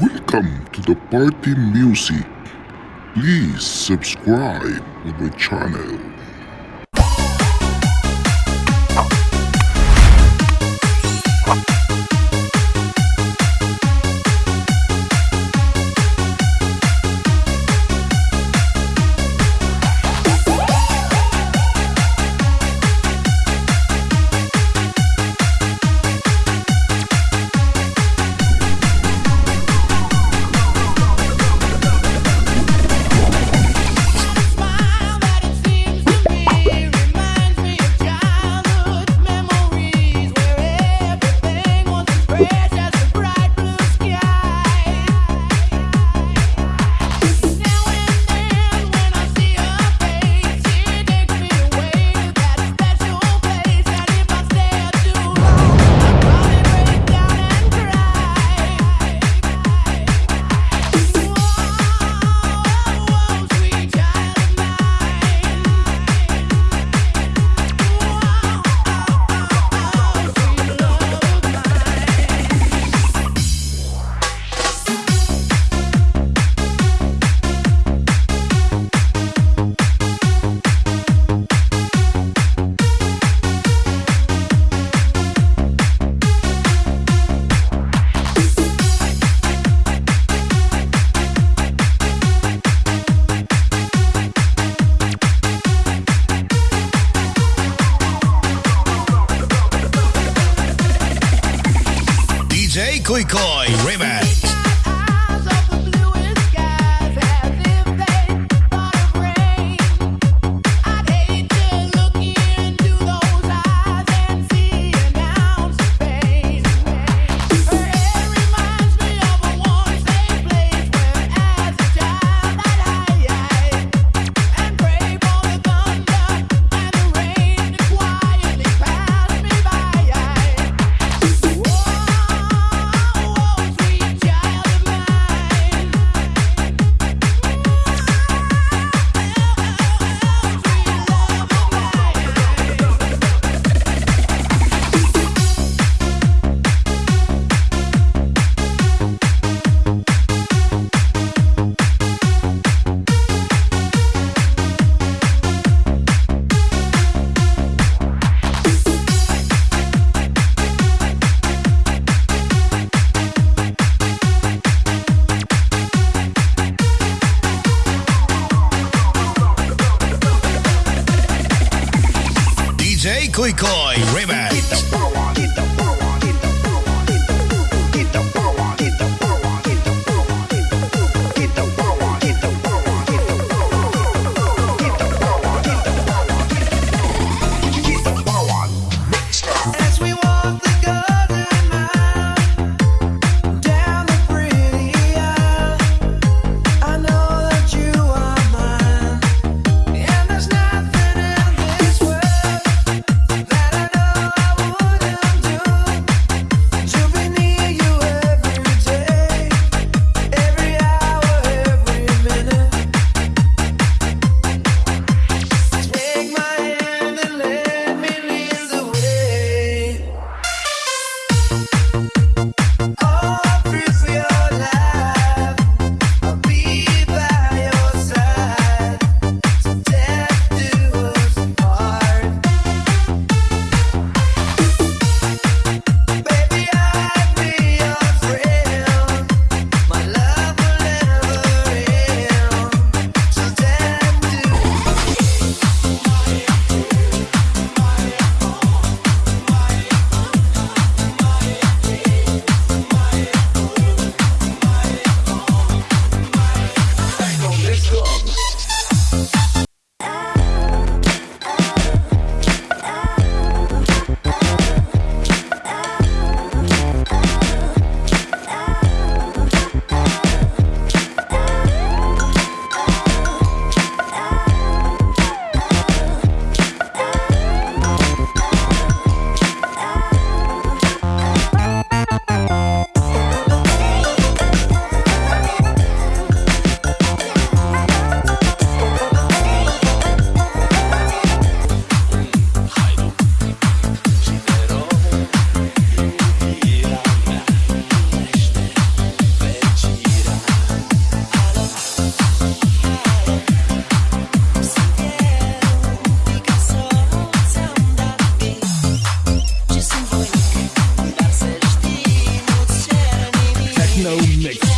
Welcome to the party music. Please subscribe to my channel. Boy Remix. McCoy river. no mix.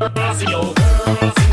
Man.